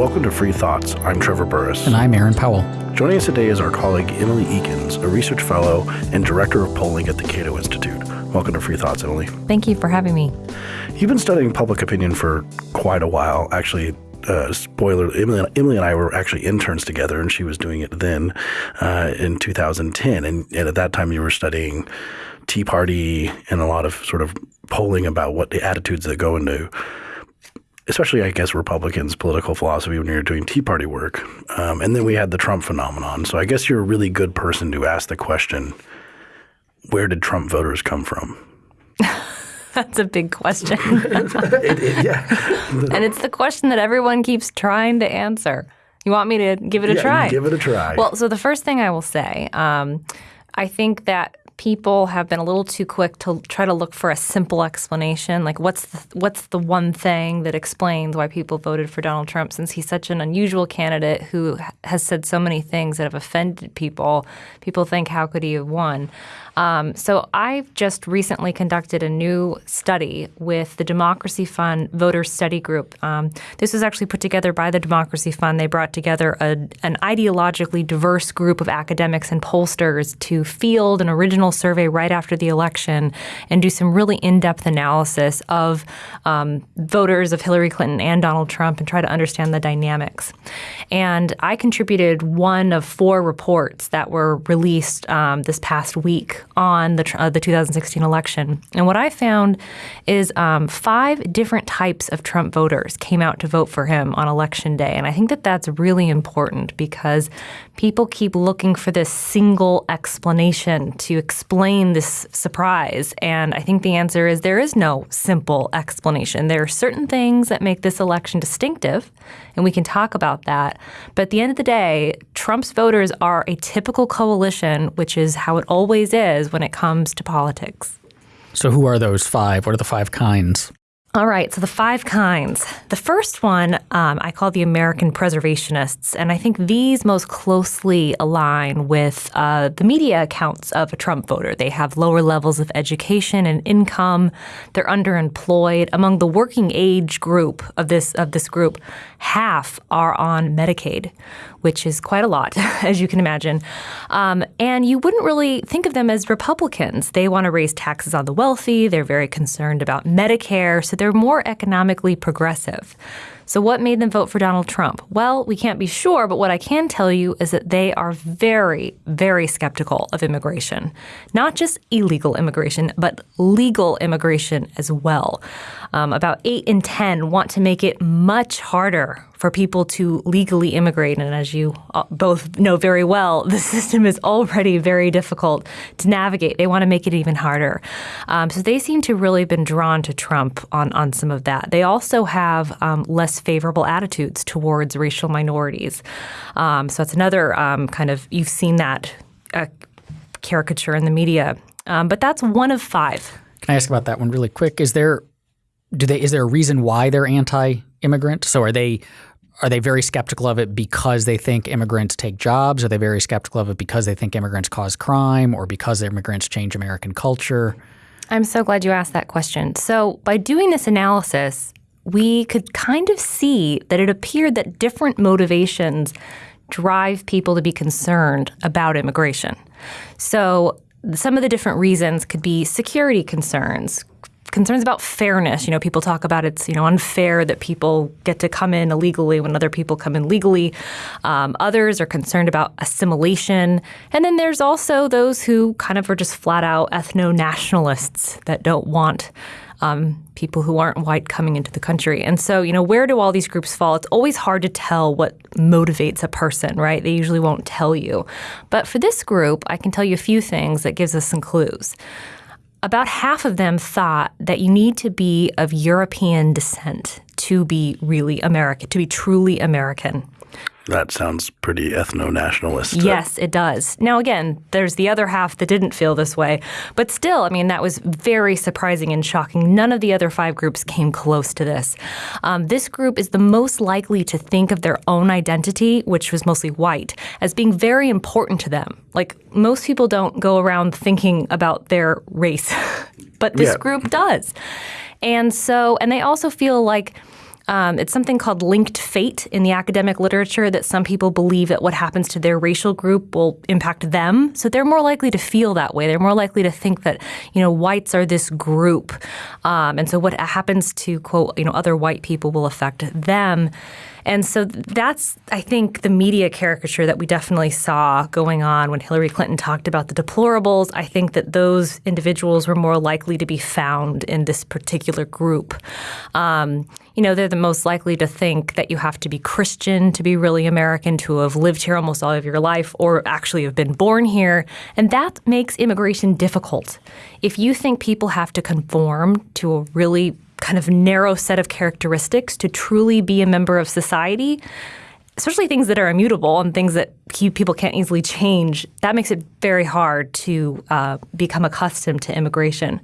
Welcome to Free Thoughts. I'm Trevor Burrus. And I'm Aaron Powell. Joining us today is our colleague Emily Ekins, a research fellow and director of polling at the Cato Institute. Welcome to Free Thoughts, Emily. Thank you for having me. You've been studying public opinion for quite a while. Actually, uh, spoiler, Emily, Emily, and I were actually interns together, and she was doing it then uh, in 2010. And, and, at that time, you were studying Tea Party and a lot of sort of polling about what the attitudes that go into, especially, I guess, Republicans' political philosophy when you're doing Tea Party work. Um, and then we had the Trump phenomenon. So I guess you're a really good person to ask the question where did Trump voters come from? That's a big question. it, it, yeah. and it's the question that everyone keeps trying to answer. You want me to give it a yeah, try? Give it a try. Well, so the first thing I will say, um, I think that people have been a little too quick to try to look for a simple explanation like what's the, what's the one thing that explains why people voted for Donald Trump since he's such an unusual candidate who has said so many things that have offended people? People think how could he have won um, so I've just recently conducted a new study with the Democracy Fund Voter Study Group. Um, this was actually put together by the Democracy Fund. They brought together a, an ideologically diverse group of academics and pollsters to field an original survey right after the election and do some really in-depth analysis of um, voters of Hillary Clinton and Donald Trump and try to understand the dynamics. And I contributed one of four reports that were released um, this past week on the, uh, the 2016 election. And what I found is um, five different types of Trump voters came out to vote for him on election day. And I think that that's really important because people keep looking for this single explanation to explain this surprise. And I think the answer is there is no simple explanation. There are certain things that make this election distinctive, and we can talk about that. But at the end of the day, Trump's voters are a typical coalition, which is how it always is when it comes to politics. So, who are those five? What are the five kinds? All right, so the five kinds. The first one um, I call the American preservationists, and I think these most closely align with uh, the media accounts of a Trump voter. They have lower levels of education and income. They're underemployed. Among the working age group of this of this group, half are on Medicaid, which is quite a lot, as you can imagine. Um, and you wouldn't really think of them as Republicans. They want to raise taxes on the wealthy. They're very concerned about Medicare. So they're more economically progressive. So, what made them vote for Donald Trump? Well, we can't be sure, but what I can tell you is that they are very, very skeptical of immigration. Not just illegal immigration, but legal immigration as well. Um, about 8 in 10 want to make it much harder for people to legally immigrate. And as you uh, both know very well, the system is already very difficult to navigate. They want to make it even harder. Um, so they seem to really have been drawn to Trump on, on some of that. They also have um, less favorable attitudes towards racial minorities. Um, so it's another um, kind of, you've seen that uh, caricature in the media. Um, but that's one of five. Can I ask about that one really quick? Is there do they is there a reason why they're anti-immigrant? So are they are they very skeptical of it because they think immigrants take jobs? Are they very skeptical of it because they think immigrants cause crime or because immigrants change American culture? I'm so glad you asked that question. So, by doing this analysis, we could kind of see that it appeared that different motivations drive people to be concerned about immigration. So, some of the different reasons could be security concerns, concerns about fairness. You know, people talk about it's you know unfair that people get to come in illegally when other people come in legally. Um, others are concerned about assimilation, and then there's also those who kind of are just flat out ethno nationalists that don't want. Um, people who aren't white coming into the country. And so, you know, where do all these groups fall? It's always hard to tell what motivates a person, right? They usually won't tell you. But for this group, I can tell you a few things that gives us some clues about half of them thought that you need to be of European descent to be really American, to be truly American. That sounds pretty ethno nationalist. Yes, it does. Now, again, there's the other half that didn't feel this way. But still, I mean, that was very surprising and shocking. None of the other five groups came close to this. Um, this group is the most likely to think of their own identity, which was mostly white, as being very important to them. Like, most people don't go around thinking about their race, but this yeah. group does. And so, and they also feel like Um, it's something called linked fate in the academic literature that some people believe that what happens to their racial group will impact them. So they're more likely to feel that way. They're more likely to think that you know whites are this group, um, and so what happens to quote you know other white people will affect them. And so that's, I think, the media caricature that we definitely saw going on when Hillary Clinton talked about the deplorables. I think that those individuals were more likely to be found in this particular group. Um, you know, they're the most likely to think that you have to be Christian to be really American, to have lived here almost all of your life, or actually have been born here. And that makes immigration difficult. If you think people have to conform to a really kind of narrow set of characteristics to truly be a member of society, especially things that are immutable and things that people can't easily change, that makes it very hard to uh, become accustomed to immigration.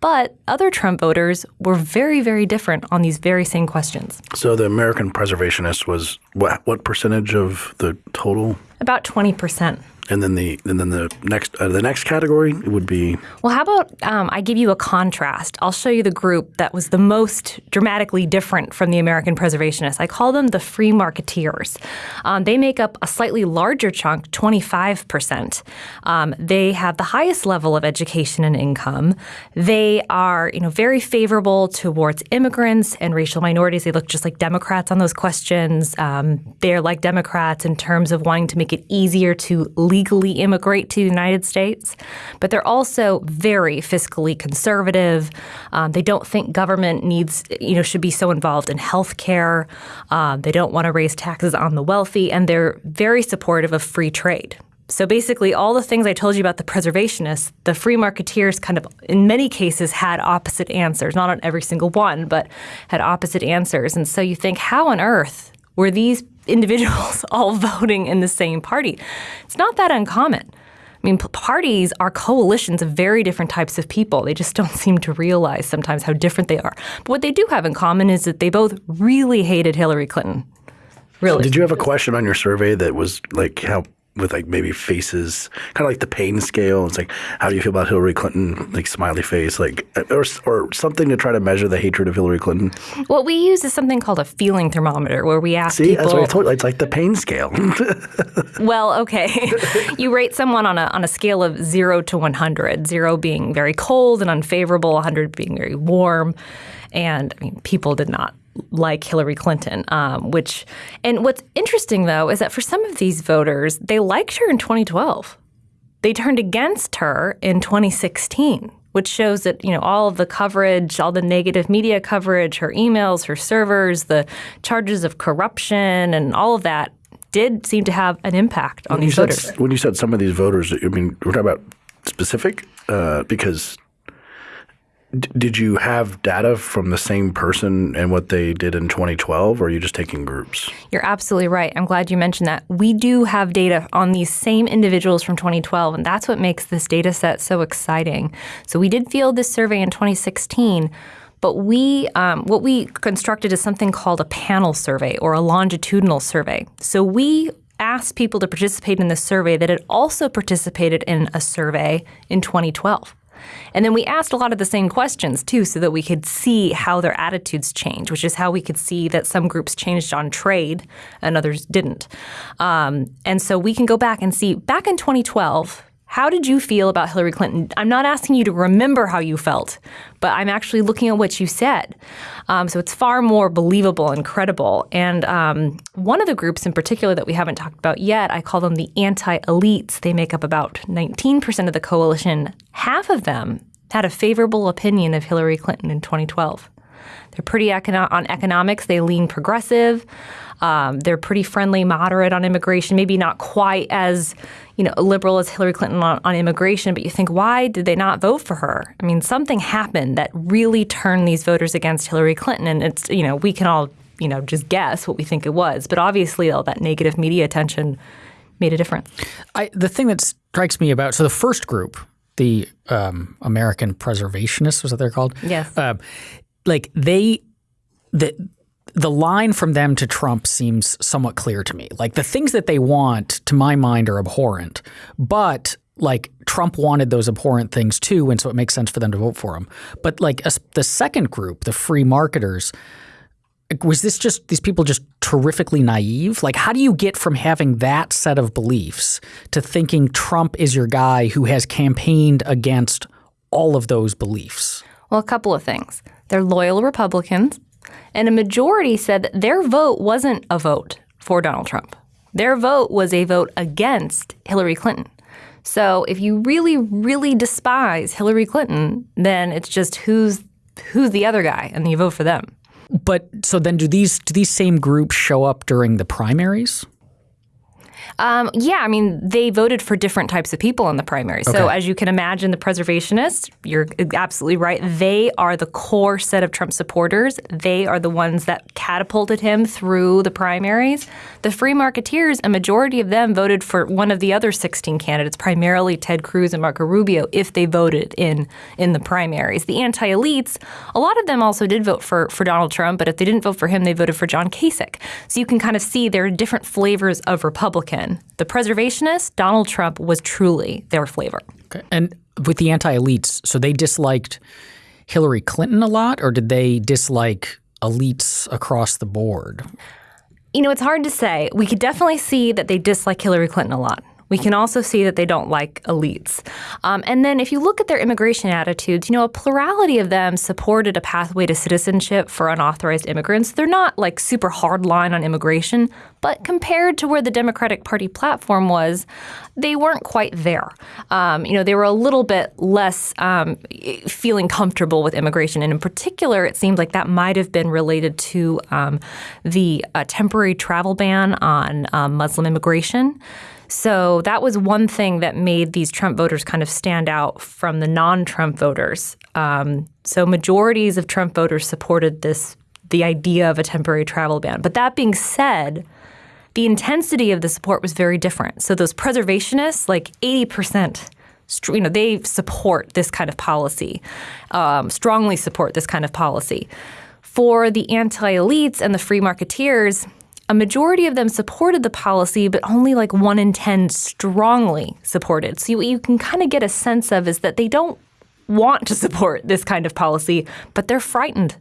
But other Trump voters were very, very different on these very same questions. So the American preservationist was what, what percentage of the total? About 20 percent. And then the and then the next uh, the next category would be. Well, how about um, I give you a contrast? I'll show you the group that was the most dramatically different from the American preservationists. I call them the free marketeers. Um, they make up a slightly larger chunk, 25 percent. Um, they have the highest level of education and income. They are, you know, very favorable towards immigrants and racial minorities. They look just like Democrats on those questions. Um, they're like Democrats in terms of wanting to make it easier to legally immigrate to the United States, but they're also very fiscally conservative. Um, they don't think government needs, you know, should be so involved in health care. Um, they don't want to raise taxes on the wealthy, and they're very supportive of free trade. So basically, all the things I told you about the preservationists, the free marketeers kind of, in many cases, had opposite answers. Not on every single one, but had opposite answers. And so you think, how on earth were these individuals all voting in the same party. It's not that uncommon. I mean, parties are coalitions of very different types of people. They just don't seem to realize sometimes how different they are. But what they do have in common is that they both really hated Hillary Clinton. Really. Did you have a question on your survey that was like how with like maybe faces, kind of like the pain scale. It's like, how do you feel about Hillary Clinton? Like smiley face, like or or something to try to measure the hatred of Hillary Clinton. What we use is something called a feeling thermometer, where we ask See, people. that's what I told you. It's like the pain scale. well, okay, you rate someone on a on a scale of zero to one hundred. Zero being very cold and unfavorable, one hundred being very warm, and I mean, people did not like Hillary Clinton, um, which, and what's interesting though is that for some of these voters, they liked her in 2012. They turned against her in 2016, which shows that, you know, all of the coverage, all the negative media coverage, her emails, her servers, the charges of corruption, and all of that did seem to have an impact on when these voters. Said, when you said some of these voters, I mean, we're talking about specific uh, because did you have data from the same person and what they did in 2012, or are you just taking groups? You're absolutely right. I'm glad you mentioned that. We do have data on these same individuals from 2012, and that's what makes this data set so exciting. So we did field this survey in 2016. But we, um, what we constructed is something called a panel survey or a longitudinal survey. So we asked people to participate in this survey that had also participated in a survey in 2012. And then we asked a lot of the same questions too, so that we could see how their attitudes change, which is how we could see that some groups changed on trade and others didn't. Um, and so we can go back and see back in 2012, how did you feel about Hillary Clinton? I'm not asking you to remember how you felt, but I'm actually looking at what you said. Um, so it's far more believable and credible. And um, one of the groups in particular that we haven't talked about yet, I call them the anti elites. They make up about 19% of the coalition. Half of them had a favorable opinion of Hillary Clinton in 2012. They're pretty econo- on economics, they lean progressive. Um, they're pretty friendly, moderate on immigration, maybe not quite as you know liberal as Hillary Clinton on, on immigration. But you think, why did they not vote for her? I mean, something happened that really turned these voters against Hillary Clinton, and it's you know we can all you know just guess what we think it was, but obviously all that negative media attention made a difference. I, the thing that strikes me about so the first group, the um, American preservationists, was that they're called? Yes. Uh, like they the the line from them to Trump seems somewhat clear to me. Like the things that they want, to my mind, are abhorrent, but like Trump wanted those abhorrent things too, and so it makes sense for them to vote for him. But like a, the second group, the free marketers, was this just these people just terrifically naive? Like, how do you get from having that set of beliefs to thinking Trump is your guy who has campaigned against all of those beliefs? Well, a couple of things. They're loyal Republicans, and a majority said that their vote wasn't a vote for Donald Trump. Their vote was a vote against Hillary Clinton. So if you really, really despise Hillary Clinton, then it's just who's who's the other guy, and you vote for them. But so then, do these do these same groups show up during the primaries? Um, yeah, I mean, they voted for different types of people in the primary. Okay. So, as you can imagine, the preservationists, you're absolutely right. They are the core set of Trump supporters. They are the ones that catapulted him through the primaries. The free marketeers, a majority of them voted for one of the other 16 candidates, primarily Ted Cruz and Marco Rubio, if they voted in in the primaries. The anti-elites, a lot of them also did vote for for Donald Trump, but if they didn't vote for him, they voted for John Kasich. So you can kind of see there are different flavors of Republican. The preservationists, Donald Trump was truly their flavor. Okay. And with the anti elites, so they disliked Hillary Clinton a lot, or did they dislike elites across the board? You know, it's hard to say. We could definitely see that they dislike Hillary Clinton a lot. We can also see that they don't like elites. Um, and then if you look at their immigration attitudes, you know, a plurality of them supported a pathway to citizenship for unauthorized immigrants. They're not like super hard line on immigration, but compared to where the Democratic Party platform was, they weren't quite there. Um, you know, they were a little bit less um, feeling comfortable with immigration. And in particular, it seemed like that might have been related to um, the uh, temporary travel ban on um, Muslim immigration. So that was one thing that made these Trump voters kind of stand out from the non-Trump voters. Um, so majorities of Trump voters supported this, the idea of a temporary travel ban. But that being said, the intensity of the support was very different. So those preservationists, like 80%, you know, they support this kind of policy, um, strongly support this kind of policy. For the anti-elites and the free marketeers, a majority of them supported the policy, but only like one in 10 strongly supported. So what you can kind of get a sense of is that they don't want to support this kind of policy, but they're frightened.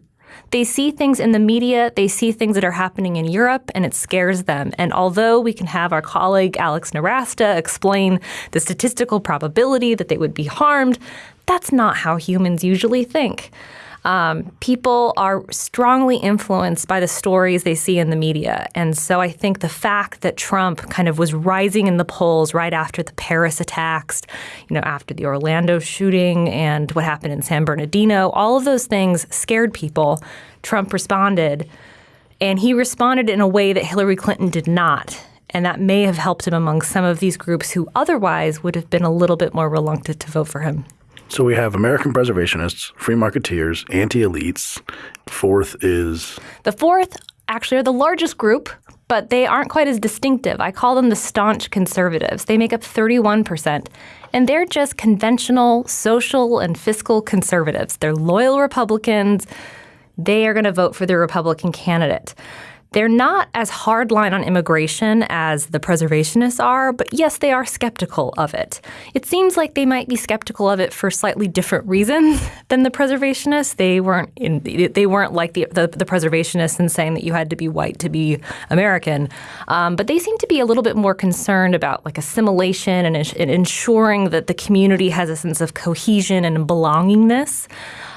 They see things in the media, they see things that are happening in Europe, and it scares them. And although we can have our colleague Alex Nowrasteh explain the statistical probability that they would be harmed, that's not how humans usually think. Um, people are strongly influenced by the stories they see in the media. And so I think the fact that Trump kind of was rising in the polls right after the Paris attacks, you know, after the Orlando shooting and what happened in San Bernardino, all of those things scared people. Trump responded. And he responded in a way that Hillary Clinton did not. And that may have helped him among some of these groups who otherwise would have been a little bit more reluctant to vote for him. So we have American preservationists, free marketeers, anti elites. Fourth is. The fourth actually are the largest group, but they aren't quite as distinctive. I call them the staunch conservatives. They make up 31%, and they're just conventional social and fiscal conservatives. They're loyal Republicans. They are going to vote for the Republican candidate. They're not as hardline on immigration as the preservationists are, but yes, they are skeptical of it. It seems like they might be skeptical of it for slightly different reasons than the preservationists. They weren't in, they weren't like the, the, the preservationists in saying that you had to be white to be American, um, but they seem to be a little bit more concerned about like assimilation and, and ensuring that the community has a sense of cohesion and belongingness.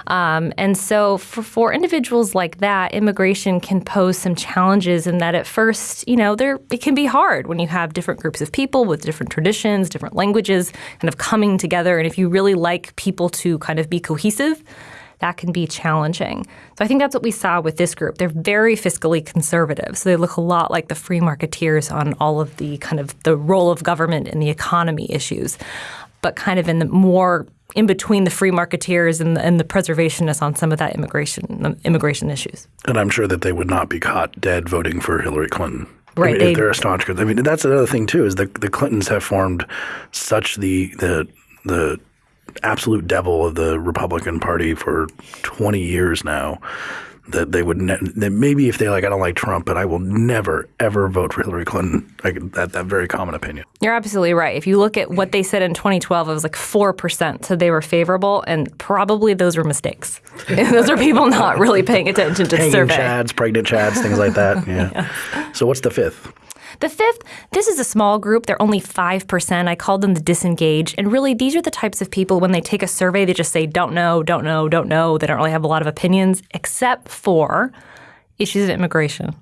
Um, and so for, for individuals like that, immigration can pose some challenges in that at first, you know, there it can be hard when you have different groups of people with different traditions, different languages, kind of coming together. And if you really like people to kind of be cohesive, that can be challenging. So I think that's what we saw with this group. They're very fiscally conservative. So they look a lot like the free marketeers on all of the kind of the role of government in the economy issues, but kind of in the more in between the free marketeers and the, and the preservationists on some of that immigration immigration issues. And I'm sure that they would not be caught dead voting for Hillary Clinton. Right, I mean, they're a staunch. I mean, that's another thing too is the the Clintons have formed such the the the absolute devil of the Republican Party for 20 years now that they would ne- that maybe if they like I don't like Trump, but I will never ever vote for Hillary Clinton. Like that that very common opinion. You're absolutely right. If you look at what they said in 2012, it was like four percent said they were favorable, and probably those were mistakes. those are people not really paying attention to the survey. chads, pregnant chads, things like that. Yeah. So what's the fifth? The fifth, this is a small group. They're only 5%. I called them the disengaged. And really, these are the types of people when they take a survey, they just say, don't know, don't know, don't know. They don't really have a lot of opinions, except for issues of immigration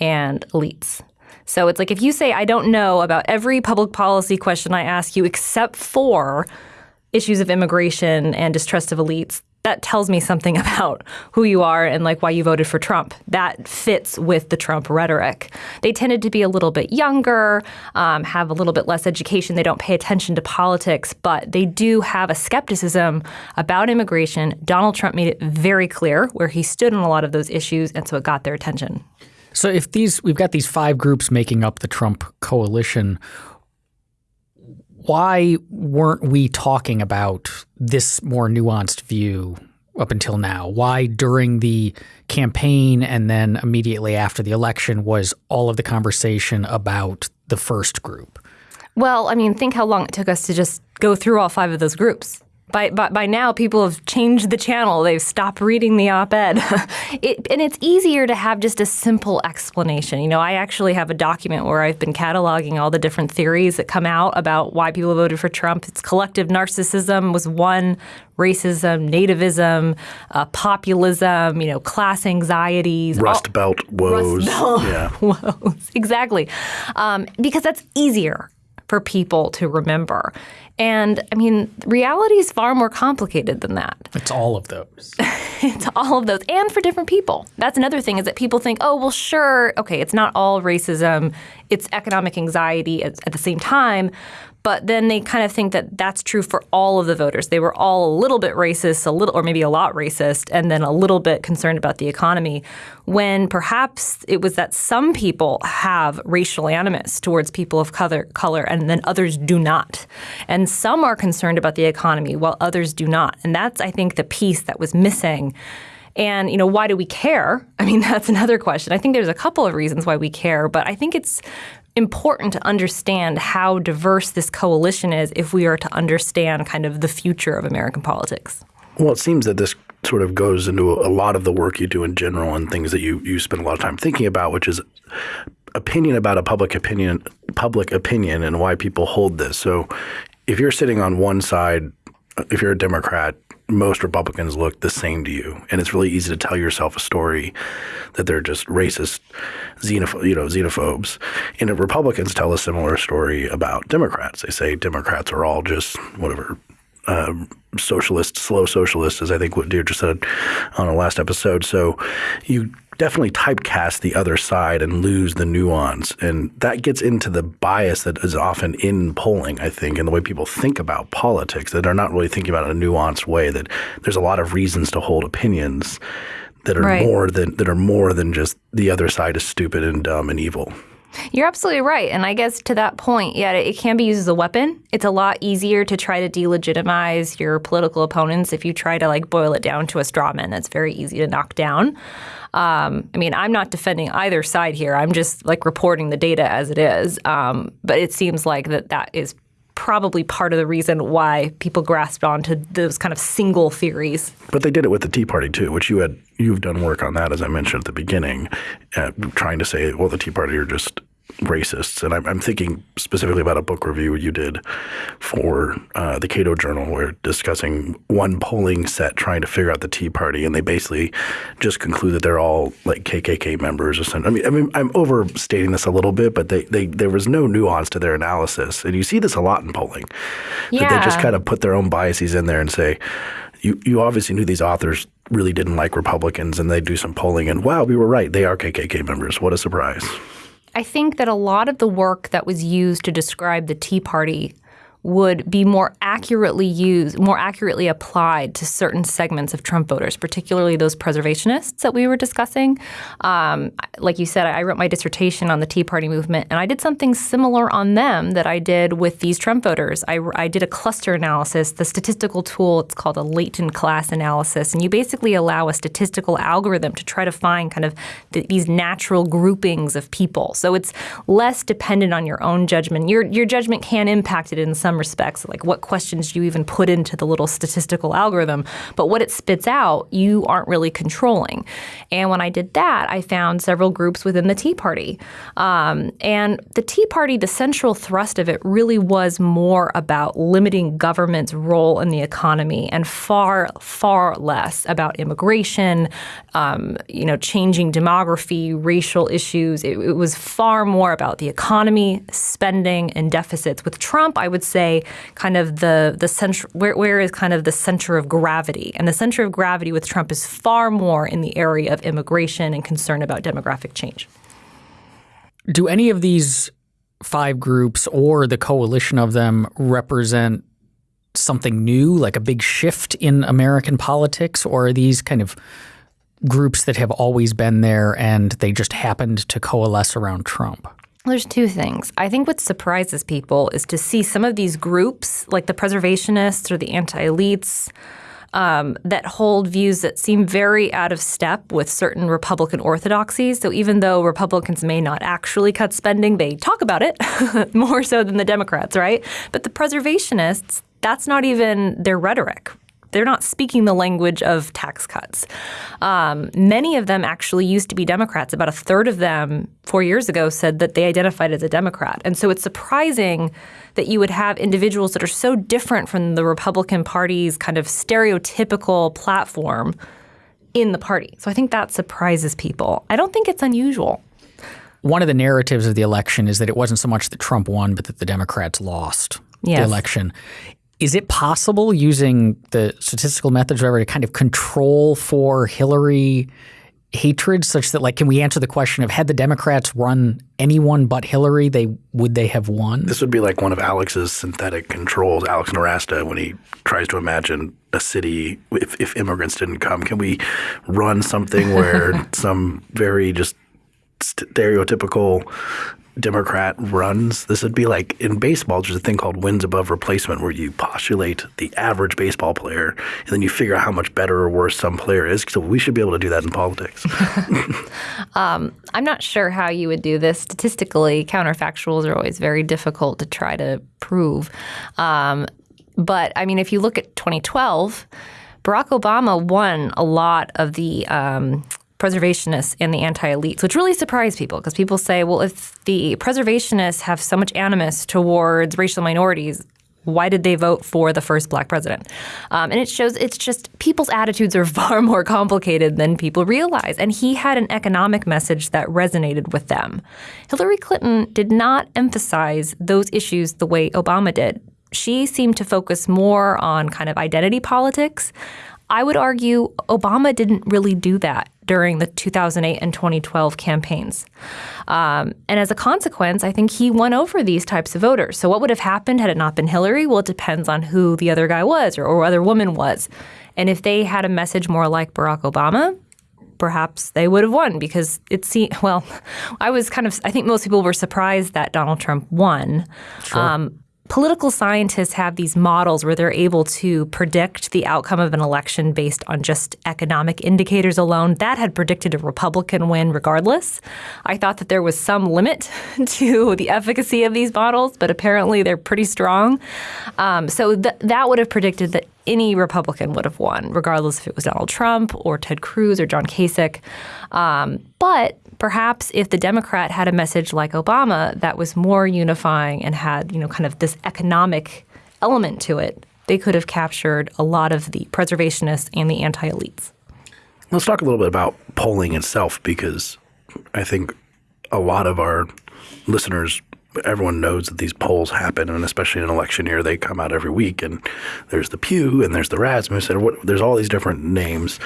and elites. So it's like if you say, I don't know about every public policy question I ask you, except for issues of immigration and distrust of elites, that tells me something about who you are and like why you voted for Trump. That fits with the Trump rhetoric. They tended to be a little bit younger, um, have a little bit less education. They don't pay attention to politics, but they do have a skepticism about immigration. Donald Trump made it very clear where he stood on a lot of those issues, and so it got their attention. So if these we've got these five groups making up the Trump coalition, why weren't we talking about this more nuanced view up until now? Why during the campaign and then immediately after the election was all of the conversation about the first group? Well, I mean, think how long it took us to just go through all five of those groups. By, by, by now, people have changed the channel. They've stopped reading the op ed. it, and it's easier to have just a simple explanation. You know, I actually have a document where I've been cataloging all the different theories that come out about why people voted for Trump. It's collective narcissism was one, racism, nativism, uh, populism, you know, class anxieties. Rust all- Belt woes. Belt. Yeah. woes. Exactly. Um, because that's easier for people to remember. And I mean, reality is far more complicated than that. It's all of those. It's all of those, and for different people. That's another thing is that people think, oh, well, sure, okay, it's not all racism, it's economic anxiety at, at the same time. But then they kind of think that that's true for all of the voters. They were all a little bit racist, a little, or maybe a lot racist, and then a little bit concerned about the economy. When perhaps it was that some people have racial animus towards people of color, color, and then others do not. And some are concerned about the economy while others do not. And that's, I think, the piece that was missing. And you know, why do we care? I mean, that's another question. I think there's a couple of reasons why we care, but I think it's important to understand how diverse this coalition is if we are to understand kind of the future of American politics. Well, it seems that this sort of goes into a lot of the work you do in general and things that you, you spend a lot of time thinking about, which is opinion about a public opinion, public opinion, and why people hold this. So, if you're sitting on one side, if you're a Democrat, most Republicans look the same to you, and it's really easy to tell yourself a story that they're just racist, xenoph- you know, xenophobes. And Republicans tell a similar story about Democrats, they say Democrats are all just whatever uh, socialist, slow socialist, as I think what Deirdre said on the last episode. So you definitely typecast the other side and lose the nuance. And that gets into the bias that is often in polling, I think, and the way people think about politics, that are not really thinking about it in a nuanced way, that there's a lot of reasons to hold opinions that are Right. more than that are more than just the other side is stupid and dumb and evil. You're absolutely right. And I guess to that point, yeah, it can be used as a weapon. It's a lot easier to try to delegitimize your political opponents if you try to like boil it down to a straw man that's very easy to knock down. Um, I mean, I'm not defending either side here. I'm just like reporting the data as it is. Um, but it seems like that that is probably part of the reason why people grasped onto those kind of single theories. But they did it with the Tea Party too, which you had you've done work on that, as I mentioned at the beginning, uh, trying to say, well, the Tea Party are just racists. And I'm, I'm thinking specifically about a book review you did for uh, the Cato Journal, where discussing one polling set trying to figure out the Tea Party, and they basically just conclude that they're all like KKK members or something. I mean, I mean, I'm overstating this a little bit, but they, they there was no nuance to their analysis, and you see this a lot in polling. Yeah. That they just kind of put their own biases in there and say, you, you obviously knew these authors really didn't like Republicans, and they do some polling, and wow, we were right. They are KKK members. What a surprise! I think that a lot of the work that was used to describe the Tea Party would be more accurately used, more accurately applied to certain segments of Trump voters, particularly those preservationists that we were discussing. Um, like you said, I wrote my dissertation on the Tea Party movement, and I did something similar on them that I did with these Trump voters. I, I did a cluster analysis, the statistical tool, it's called a latent class analysis, and you basically allow a statistical algorithm to try to find kind of the, these natural groupings of people. So it's less dependent on your own judgment. Your, your judgment can impact it in some respects, like what questions you even put into the little statistical algorithm, but what it spits out, you aren't really controlling. And when I did that, I found several groups within the Tea Party. Um, and the Tea Party, the central thrust of it really was more about limiting government's role in the economy and far, far less about immigration, um, you know, changing demography, racial issues. It, it was far more about the economy, spending, and deficits. With Trump, I would say kind of the the center where, where is kind of the center of gravity, and the center of gravity with Trump is far more in the area of immigration and concern about demographic change. Do any of these five groups or the coalition of them represent something new, like a big shift in American politics, or are these kind of groups that have always been there and they just happened to coalesce around Trump? There's two things. I think what surprises people is to see some of these groups, like the preservationists or the anti elites, um, that hold views that seem very out of step with certain Republican orthodoxies. So even though Republicans may not actually cut spending, they talk about it more so than the Democrats, right? But the preservationists, that's not even their rhetoric they're not speaking the language of tax cuts. Um, many of them actually used to be Democrats. About a third of them four years ago said that they identified as a Democrat. And so it's surprising that you would have individuals that are so different from the Republican Party's kind of stereotypical platform in the party. So I think that surprises people. I don't think it's unusual. One of the narratives of the election is that it wasn't so much that Trump won, but that the Democrats lost yes. the election. Is it possible using the statistical methods, whatever, to kind of control for Hillary hatred, such that like, can we answer the question of had the Democrats run anyone but Hillary, they would they have won? This would be like one of Alex's synthetic controls, Alex Nowrasteh, when he tries to imagine a city if, if immigrants didn't come. Can we run something where some very just stereotypical Democrat runs, this would be like in baseball, there's a thing called wins above replacement where you postulate the average baseball player and then you figure out how much better or worse some player is. So we should be able to do that in politics. um, I'm not sure how you would do this. Statistically, counterfactuals are always very difficult to try to prove. Um, but I mean, if you look at 2012, Barack Obama won a lot of the um, preservationists and the anti-elites, which really surprised people because people say, well, if the preservationists have so much animus towards racial minorities, why did they vote for the first black president? Um, and it shows it's just people's attitudes are far more complicated than people realize. And he had an economic message that resonated with them. Hillary Clinton did not emphasize those issues the way Obama did. She seemed to focus more on kind of identity politics. I would argue Obama didn't really do that during the 2008 and 2012 campaigns. Um, and as a consequence, I think he won over these types of voters. So, what would have happened had it not been Hillary? Well, it depends on who the other guy was or, or other woman was. And if they had a message more like Barack Obama, perhaps they would have won because it seemed, well, I was kind of, I think most people were surprised that Donald Trump won. Sure. Um, political scientists have these models where they're able to predict the outcome of an election based on just economic indicators alone. That had predicted a Republican win regardless. I thought that there was some limit to the efficacy of these models, but apparently they're pretty strong. Um, so th- that would have predicted that any Republican would have won, regardless if it was Donald Trump or Ted Cruz or John Kasich. Um, but perhaps if the Democrat had a message like Obama that was more unifying and had, you know, kind of this economic element to it, they could have captured a lot of the preservationists and the anti-elites. Let's talk a little bit about polling itself because I think a lot of our listeners everyone knows that these polls happen, and especially in an election year, they come out every week. And there's the Pew, and there's the Rasmus, and what, there's all these different names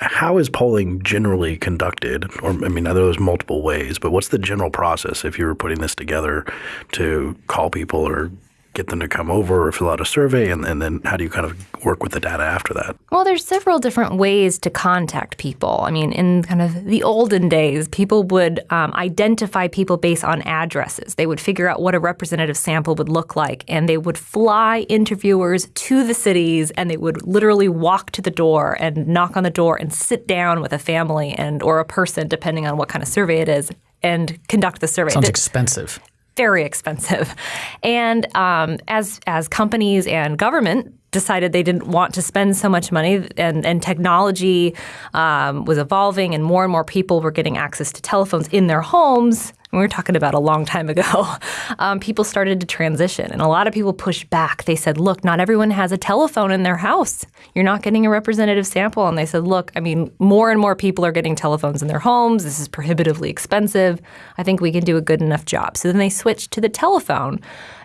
how is polling generally conducted? Or I mean, are there's multiple ways, but what's the general process if you were putting this together to call people or get them to come over or fill out a survey? And, and then how do you kind of work with the data after that? Well, there's several different ways to contact people. I mean, in kind of the olden days, people would um, identify people based on addresses. They would figure out what a representative sample would look like, and they would fly interviewers to the cities, and they would literally walk to the door and knock on the door and sit down with a family and or a person, depending on what kind of survey it is, and conduct the survey. Sounds expensive very expensive. And um, as as companies and government decided they didn't want to spend so much money, and, and technology um, was evolving, and more and more people were getting access to telephones in their homes. We were talking about a long time ago. Um, people started to transition, and a lot of people pushed back. They said, "Look, not everyone has a telephone in their house. You're not getting a representative sample." And they said, "Look, I mean, more and more people are getting telephones in their homes. This is prohibitively expensive. I think we can do a good enough job." So then they switched to the telephone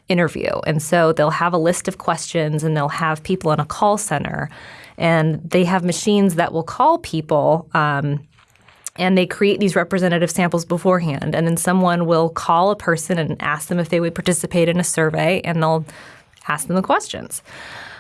interview. And so they'll have a list of questions and they'll have people in a call center. And they have machines that will call people. Um, and they create these representative samples beforehand. And then someone will call a person and ask them if they would participate in a survey, and they'll ask them the questions.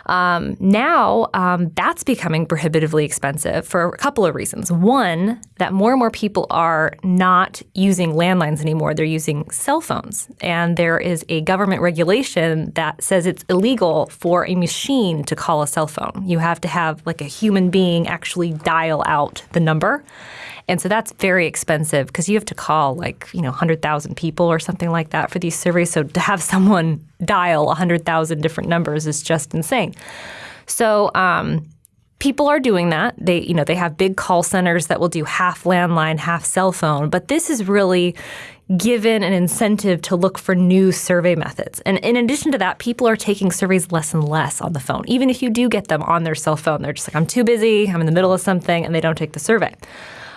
Um, now um, that's becoming prohibitively expensive for a couple of reasons. One, that more and more people are not using landlines anymore, they're using cell phones. And there is a government regulation that says it's illegal for a machine to call a cell phone. You have to have like a human being actually dial out the number. And so that's very expensive because you have to call like, you know, 100,000 people or something like that for these surveys. So to have someone dial 100,000 different numbers is just insane. So, um, people are doing that. They, you know, they have big call centers that will do half landline, half cell phone. But this is really given an incentive to look for new survey methods. And in addition to that, people are taking surveys less and less on the phone. Even if you do get them on their cell phone, they're just like, I'm too busy, I'm in the middle of something, and they don't take the survey.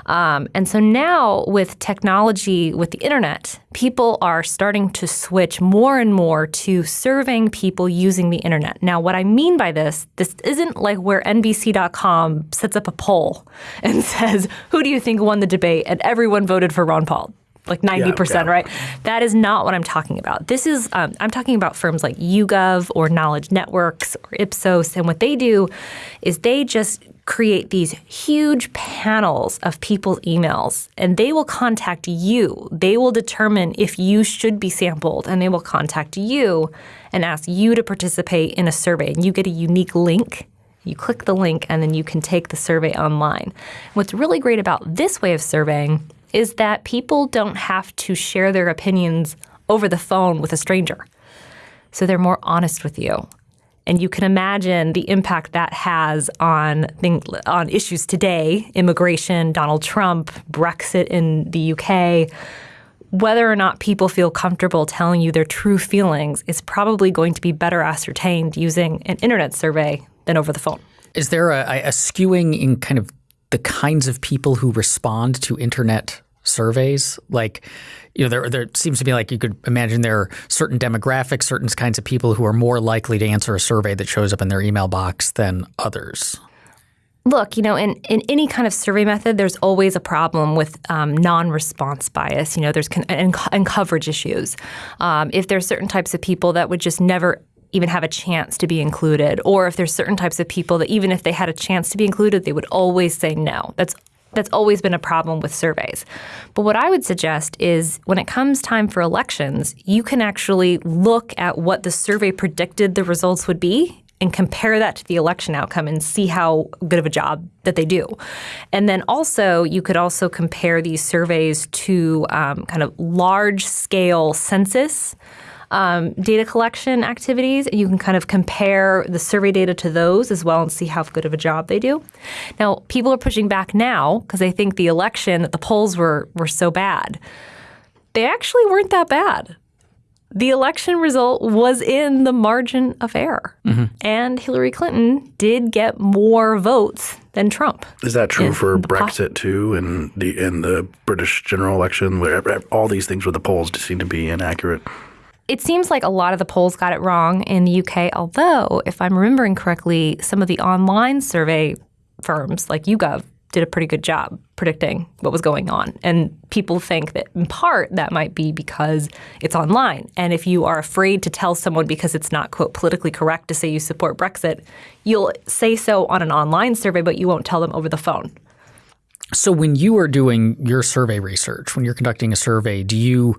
Um, and so now, with technology, with the internet, people are starting to switch more and more to serving people using the internet. Now, what I mean by this, this isn't like where NBC.com sets up a poll and says, Who do you think won the debate? And everyone voted for Ron Paul like 90%, yeah, yeah. right? That is not what I'm talking about. This is, um, I'm talking about firms like YouGov or Knowledge Networks or Ipsos. And what they do is they just create these huge panels of people's emails and they will contact you. They will determine if you should be sampled and they will contact you and ask you to participate in a survey. And you get a unique link. You click the link and then you can take the survey online. What's really great about this way of surveying is that people don't have to share their opinions over the phone with a stranger. So they're more honest with you. And you can imagine the impact that has on thing, on issues today, immigration, Donald Trump, Brexit in the UK. Whether or not people feel comfortable telling you their true feelings is probably going to be better ascertained using an internet survey than over the phone. Is there a, a skewing in kind of the kinds of people who respond to internet surveys? Like, you know, there there seems to be like you could imagine there are certain demographics, certain kinds of people who are more likely to answer a survey that shows up in their email box than others. Look, you know, in, in any kind of survey method, there's always a problem with um, non-response bias. You know, there's con- and, and, coverage issues. Um, if there's certain types of people that would just never even have a chance to be included, or if there's certain types of people that even if they had a chance to be included, they would always say no. That's that's always been a problem with surveys. But what I would suggest is when it comes time for elections, you can actually look at what the survey predicted the results would be and compare that to the election outcome and see how good of a job that they do. And then also, you could also compare these surveys to um, kind of large scale census um, data collection activities. You can kind of compare the survey data to those as well and see how good of a job they do. Now, people are pushing back now because they think the election, that the polls were, were so bad. They actually weren't that bad. The election result was in the margin of error. Mm-hmm. And Hillary Clinton did get more votes than Trump. Is that true for Brexit too and the in the British general election where all these things with the polls seem to be inaccurate? It seems like a lot of the polls got it wrong in the UK, although, if I'm remembering correctly, some of the online survey firms like YouGov did a pretty good job predicting what was going on. And people think that in part that might be because it's online. And if you are afraid to tell someone because it's not, quote, politically correct to say you support Brexit, you'll say so on an online survey, but you won't tell them over the phone. So when you are doing your survey research, when you're conducting a survey, do you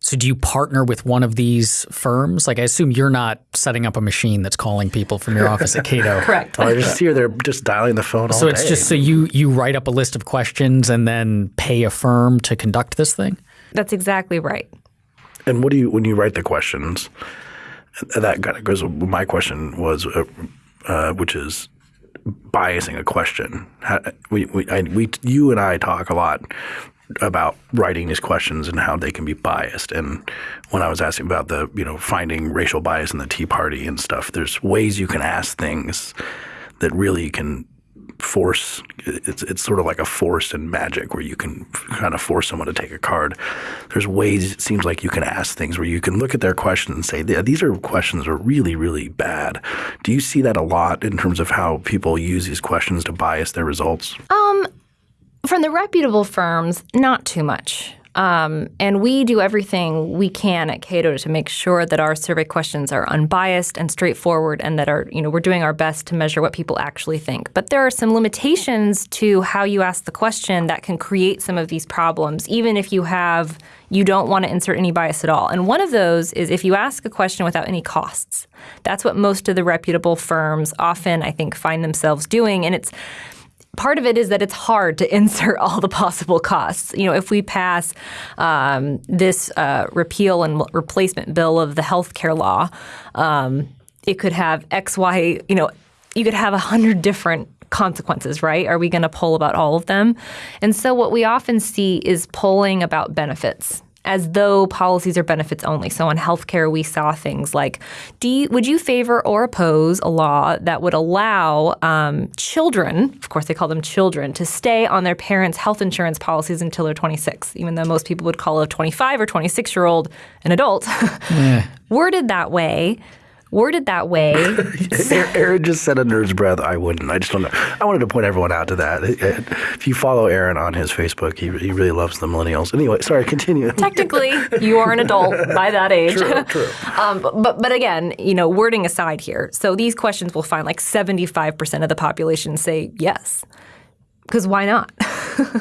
so do you partner with one of these firms? Like I assume you're not setting up a machine that's calling people from your office at Cato. Correct. Oh, I just here they're just dialing the phone all So it's day. just so you you write up a list of questions and then pay a firm to conduct this thing? That's exactly right. And what do you when you write the questions? That kind of goes. My question was, uh, uh, which is biasing a question. How, we, we, I, we, you and I talk a lot about writing these questions and how they can be biased. And when I was asking about the, you know, finding racial bias in the Tea Party and stuff, there's ways you can ask things that really can force it's it's sort of like a force in magic where you can kind of force someone to take a card. There's ways it seems like you can ask things where you can look at their questions and say these are questions that are really really bad. Do you see that a lot in terms of how people use these questions to bias their results? Um, From the reputable firms, not too much. Um, and we do everything we can at Cato to make sure that our survey questions are unbiased and straightforward, and that are you know we're doing our best to measure what people actually think. But there are some limitations to how you ask the question that can create some of these problems, even if you have you don't want to insert any bias at all. And one of those is if you ask a question without any costs. That's what most of the reputable firms often, I think, find themselves doing, and it's part of it is that it's hard to insert all the possible costs. You know, if we pass um, this uh, repeal and replacement bill of the health care law, um, it could have X, Y, you know, you could have a hundred different consequences, right? Are we going to poll about all of them? And so what we often see is polling about benefits as though policies are benefits only. So on healthcare, we saw things like, would you favor or oppose a law that would allow um, children, of course they call them children, to stay on their parents' health insurance policies until they're 26, even though most people would call a 25 or 26 year old an adult. Worded that way, worded that way. Aaron just said under his breath, "I wouldn't." I just don't know. I wanted to point everyone out to that. If you follow Aaron on his Facebook, he, he really loves the millennials. Anyway, sorry, continue. technically you are an adult by that age. True, true. um, but but again, you know, wording aside here, so these questions will find like seventy five percent of the population say yes, because why not?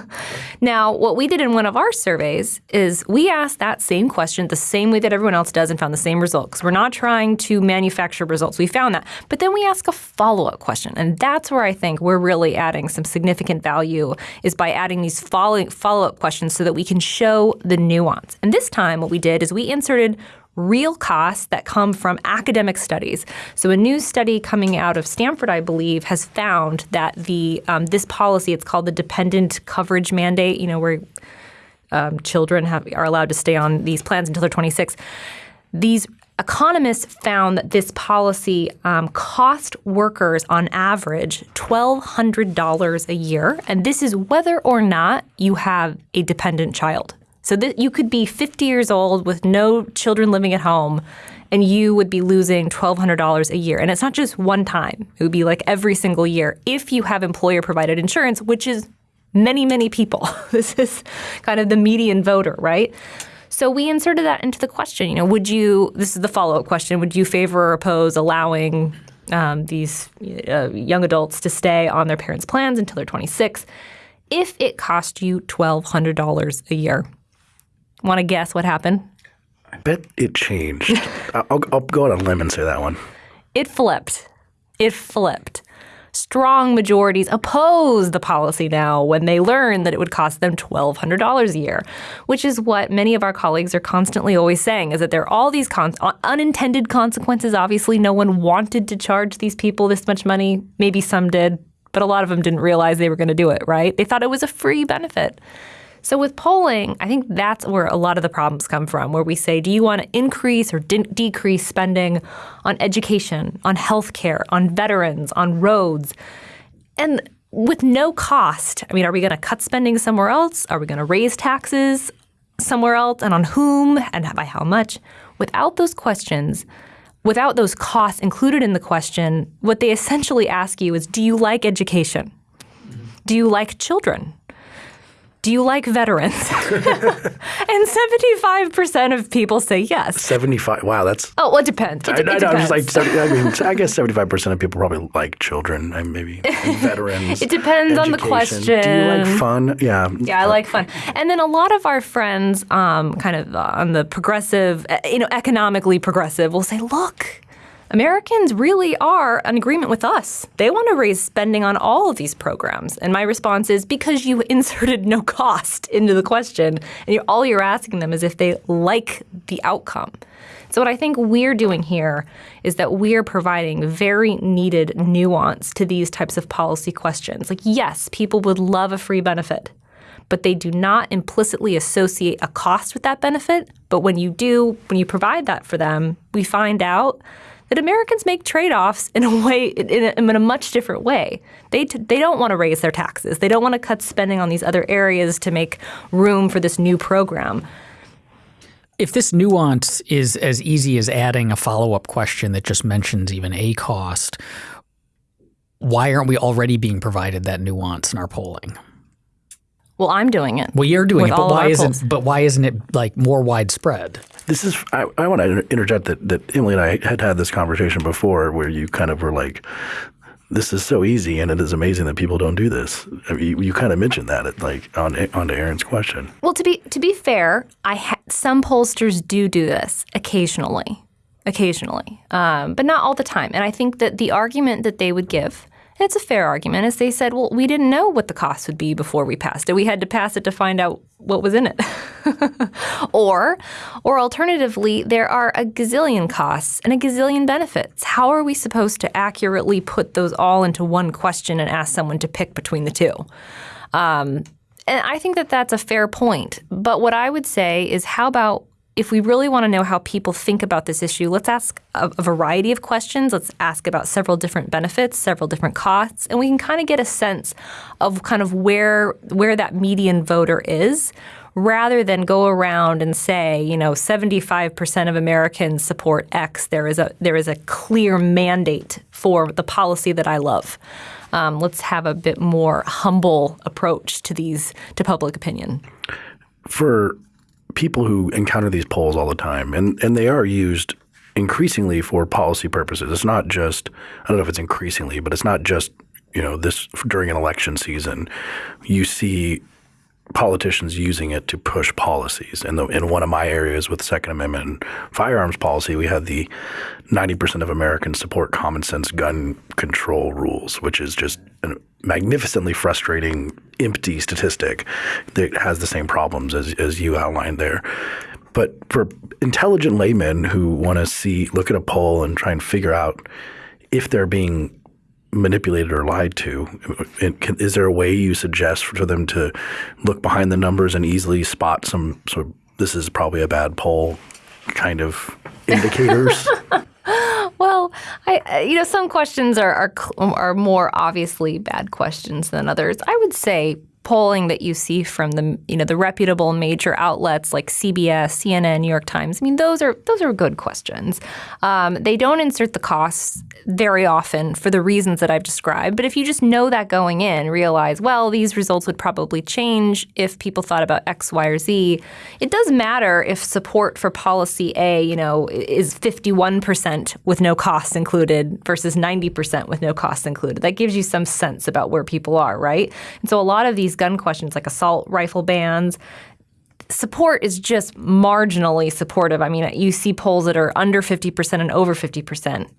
now, what we did in one of our surveys is we asked that same question the same way that everyone else does and found the same result. Because we're not trying to manufacture results. We found that, but then we ask a follow up question, and that's where I think we're really adding some significant value is by adding these follow up questions so that we can show the nuance. And this time, what we did is we inserted real costs that come from academic studies. So a new study coming out of Stanford, I believe, has found that the um, this policy, it's called the dependent coverage mandate, you know, where um, children have, are allowed to stay on these plans until they're 26. These economists found that this policy um, cost workers on average $1,200 a year, and this is whether or not you have a dependent child. So you could be 50 years old with no children living at home, and you would be losing $1,200 a year. And it's not just one time; it would be like every single year if you have employer-provided insurance, which is many, many people. this is kind of the median voter, right? So we inserted that into the question. You know, would you? This is the follow-up question. Would you favor or oppose allowing um, these uh, young adults to stay on their parents' plans until they're 26 if it cost you $1,200 a year? Want to guess what happened? I bet it changed. I'll, I'll go on a limb and say that one. It flipped. It flipped. Strong majorities oppose the policy now when they learn that it would cost them $1,200 a year, which is what many of our colleagues are constantly always saying is that there are all these con- uh, unintended consequences. Obviously, no one wanted to charge these people this much money. Maybe some did, but a lot of them didn't realize they were going to do it, right? They thought it was a free benefit. So with polling, I think that's where a lot of the problems come from, where we say, do you want to increase or de- decrease spending on education, on healthcare, on veterans, on roads? And with no cost, I mean, are we going to cut spending somewhere else? Are we going to raise taxes somewhere else? And on whom? And by how much? Without those questions, without those costs included in the question, what they essentially ask you is, do you like education? Do you like children? Do you like veterans? and 75% of people say yes. 75. Wow, that's. Oh, well, it depends. It, I, it I, depends. Like, 70, I mean, I guess 75% of people probably like children and maybe and veterans. It depends on the question. Do you like fun? Yeah. Yeah, I like fun. And then a lot of our friends, um, kind of uh, on the progressive, uh, you know, economically progressive, will say, look, Americans really are in agreement with us. They want to raise spending on all of these programs. And my response is because you inserted no cost into the question, and you're, all you're asking them is if they like the outcome. So, what I think we're doing here is that we're providing very needed nuance to these types of policy questions. Like, yes, people would love a free benefit but they do not implicitly associate a cost with that benefit. But when you do, when you provide that for them, we find out that Americans make trade-offs in a way, in a, in a much different way. They t- they don't want to raise their taxes. They don't want to cut spending on these other areas to make room for this new program. If this nuance is as easy as adding a follow up question that just mentions even a cost, why aren't we already being provided that nuance in our polling? Well, I'm doing it. Well, you're doing it, but why isn't polls. but why isn't it like more widespread? This is, I, I want to interject that, that Emily and I had had this conversation before where you kind of were like, this is so easy and it is amazing that people don't do this. I mean, you, you kind of mentioned that at, like on, on to Aaron's question. Well, to be to be fair, I ha- some pollsters do do this occasionally, occasionally, um, but not all the time. And I think that the argument that they would give, it's a fair argument, as they said, "Well, we didn't know what the cost would be before we passed it. We had to pass it to find out what was in it." or, or alternatively, there are a gazillion costs and a gazillion benefits. How are we supposed to accurately put those all into one question and ask someone to pick between the two? Um, and I think that that's a fair point. But what I would say is, how about if we really want to know how people think about this issue, let's ask a, a variety of questions. Let's ask about several different benefits, several different costs, and we can kind of get a sense of kind of where where that median voter is. Rather than go around and say, you know, 75% of Americans support X, there is a there is a clear mandate for the policy that I love. Um, let's have a bit more humble approach to these to public opinion. for people who encounter these polls all the time, and, and they are used increasingly for policy purposes. It's not just, I don't know if it's increasingly, but it's not just, you know, this during an election season. You see politicians using it to push policies. And the, in one of my areas with Second Amendment firearms policy, we had the 90% of Americans support common sense gun control rules, which is just a magnificently frustrating, empty statistic that has the same problems as, as you outlined there. But for intelligent laymen who want to see, look at a poll and try and figure out if they're being manipulated or lied to, can, is there a way you suggest for them to look behind the numbers and easily spot some sort of this is probably a bad poll kind of indicators? Well, I- you know, some questions are, are are more obviously bad questions than others. I would say polling that you see from the you know the reputable major outlets like CBS, CNN, New York Times. I mean, those are those are good questions. Um, they don't insert the costs very often for the reasons that I've described. But if you just know that going in, realize well these results would probably change if people thought about X, Y, or Z. It does matter if support for policy A, you know, is 51% with no costs included versus 90% with no costs included. That gives you some sense about where people are, right? And so a lot of these gun questions like assault rifle bans, support is just marginally supportive. I mean, you see polls that are under 50% and over 50%.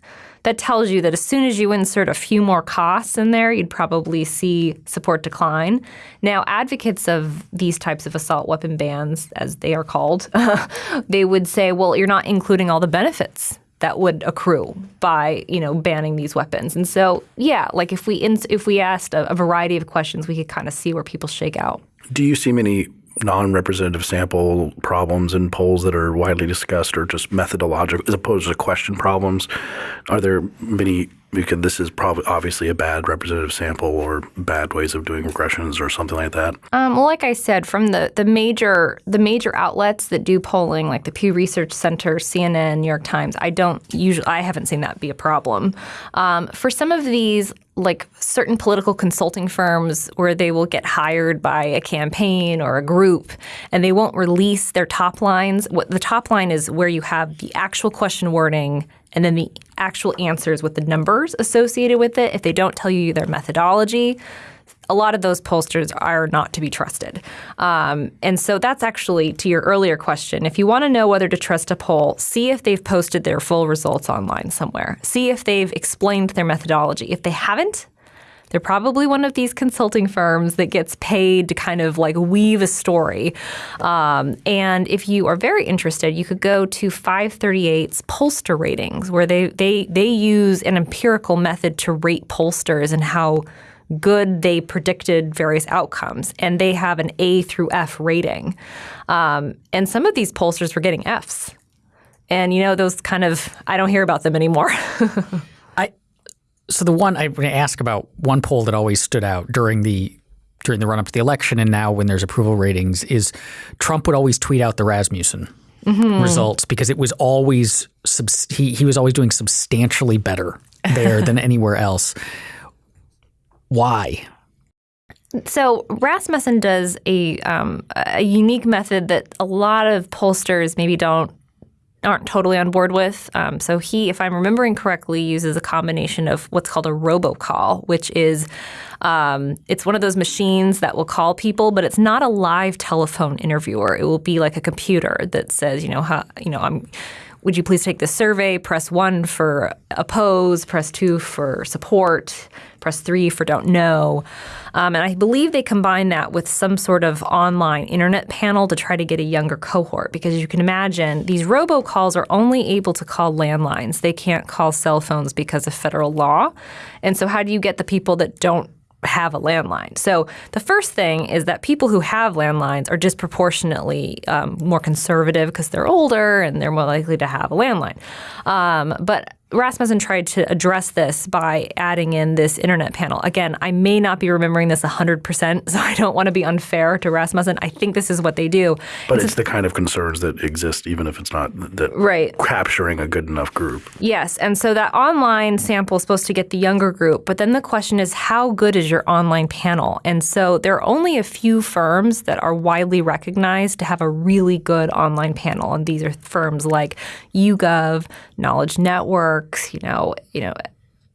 That tells you that as soon as you insert a few more costs in there, you'd probably see support decline. Now, advocates of these types of assault weapon bans, as they are called, they would say, well, you're not including all the benefits that would accrue by you know banning these weapons. And so, yeah, like if we if we asked a, a variety of questions, we could kind of see where people shake out. Do you see many non-representative sample problems in polls that are widely discussed or just methodological as opposed to question problems? Are there many because this is probably obviously a bad representative sample or bad ways of doing regressions or something like that? Um, well, like I said, from the the major the major outlets that do polling, like the Pew Research Center, CNN, New York Times, I don't usually I haven't seen that be a problem. Um, for some of these like certain political consulting firms where they will get hired by a campaign or a group and they won't release their top lines. What the top line is where you have the actual question wording and then the actual answers with the numbers associated with it. If they don't tell you their methodology, a lot of those pollsters are not to be trusted. Um, and so that's actually to your earlier question. If you want to know whether to trust a poll, see if they've posted their full results online somewhere. See if they've explained their methodology. If they haven't, they're probably one of these consulting firms that gets paid to kind of like weave a story. Um, and if you are very interested, you could go to 538's pollster ratings, where they, they, they use an empirical method to rate pollsters and how good they predicted various outcomes. And they have an A through F rating. Um, and some of these pollsters were getting Fs. And you know, those kind of, I don't hear about them anymore. So the one I'm going to ask about one poll that always stood out during the during the run up to the election and now when there's approval ratings is Trump would always tweet out the Rasmussen mm-hmm. results because it was always he he was always doing substantially better there than anywhere else. Why? So Rasmussen does a um, a unique method that a lot of pollsters maybe don't aren't totally on board with. Um, so he, if I'm remembering correctly, uses a combination of what's called a robocall, which is um, it's one of those machines that will call people, but it's not a live telephone interviewer. It will be like a computer that says, you know, how, you know, I'm would you please take the survey? Press one for oppose, press two for support, press three for don't know. Um, and I believe they combine that with some sort of online internet panel to try to get a younger cohort because you can imagine these robocalls are only able to call landlines. They can't call cell phones because of federal law. And so, how do you get the people that don't have a landline. So the first thing is that people who have landlines are disproportionately um, more conservative because they're older and they're more likely to have a landline. Um, but Rasmussen tried to address this by adding in this internet panel. Again, I may not be remembering this 100%, so I don't want to be unfair to Rasmussen. I think this is what they do. But it's, it's the kind of concerns that exist even if it's not right. capturing a good enough group. Yes, and so that online sample is supposed to get the younger group, but then the question is how good is your online panel? And so there are only a few firms that are widely recognized to have a really good online panel, and these are firms like YouGov, Knowledge Network, you know, you know,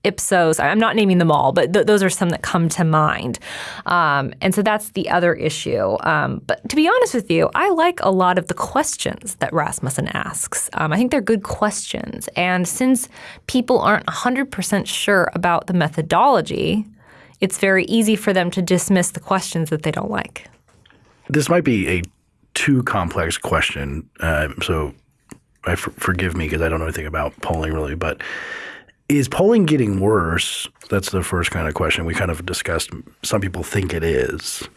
Ipsos. I'm not naming them all, but th- those are some that come to mind. Um, and so that's the other issue. Um, but to be honest with you, I like a lot of the questions that Rasmussen asks. Um, I think they're good questions. And since people aren't 100% sure about the methodology, it's very easy for them to dismiss the questions that they don't like. This might be a too complex question. Uh, so I f- forgive me because I don't know anything about polling really, but is polling getting worse? That's the first kind of question we kind of discussed. Some people think it is.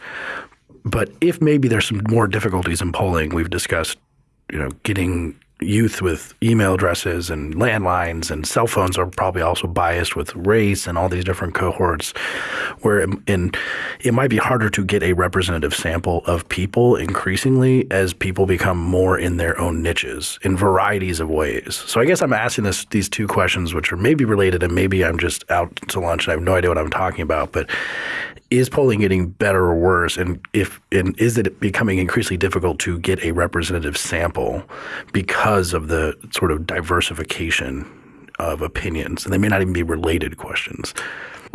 But if maybe there's some more difficulties in polling, we've discussed, you know, getting youth with email addresses and landlines and cell phones are probably also biased with race and all these different cohorts where in it might be harder to get a representative sample of people increasingly as people become more in their own niches in varieties of ways. So I guess I'm asking this these two questions which are maybe related and maybe I'm just out to lunch and I have no idea what I'm talking about but is polling getting better or worse? And if and is it becoming increasingly difficult to get a representative sample because of the sort of diversification of opinions? And they may not even be related questions.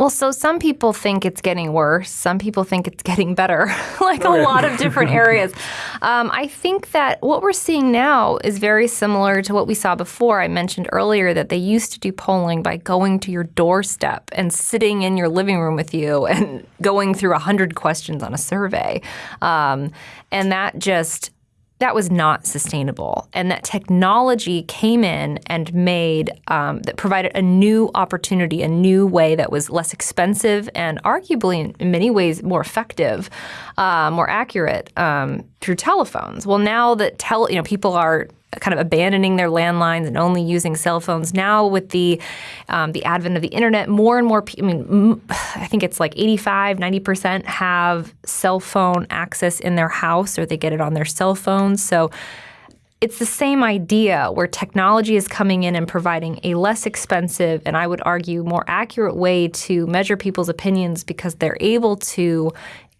Well, so some people think it's getting worse. Some people think it's getting better, like a lot of different areas. Um, I think that what we're seeing now is very similar to what we saw before. I mentioned earlier that they used to do polling by going to your doorstep and sitting in your living room with you and going through 100 questions on a survey. Um, and that just that was not sustainable. And that technology came in and made, um, that provided a new opportunity, a new way that was less expensive and arguably in, many ways more effective, uh, more accurate um, through telephones. Well, now that tele, you know, people are kind of abandoning their landlines and only using cell phones. Now, with the um, the advent of the internet, more and more. Pe- I mean, I think it's like 85, 90 percent have cell phone access in their house, or they get it on their cell phones. So it's the same idea where technology is coming in and providing a less expensive and I would argue more accurate way to measure people's opinions because they're able to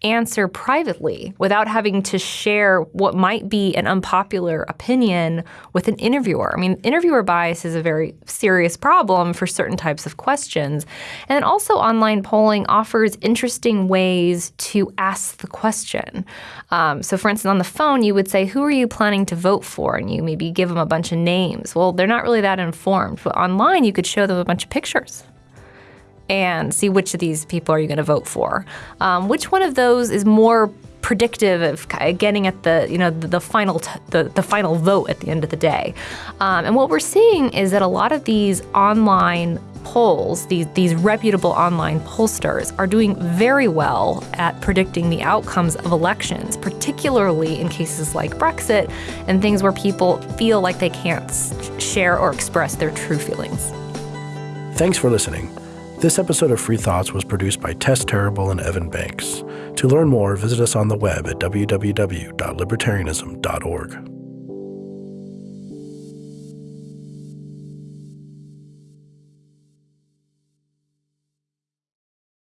answer privately without having to share what might be an unpopular opinion with an interviewer. I mean, interviewer bias is a very serious problem for certain types of questions. And also, online polling offers interesting ways to ask the question. Um, so, for instance, on the phone, you would say, Who are you planning to vote for? And you maybe give them a bunch of names. Well, they're not really that informed. But online, you could show them a bunch of pictures and see which of these people are you going to vote for. Um, which one of those is more predictive of getting at the you know the, the final the, the final vote at the end of the day. Um, and what we're seeing is that a lot of these online polls, these these reputable online pollsters, are doing very well at predicting the outcomes of elections, particularly in cases like Brexit and things where people feel like they can't share or express their true feelings. Thanks for listening. This episode of Free Thoughts was produced by Tess Terrible and Evan Banks. To learn more, visit us on the web at www.libertarianism.org.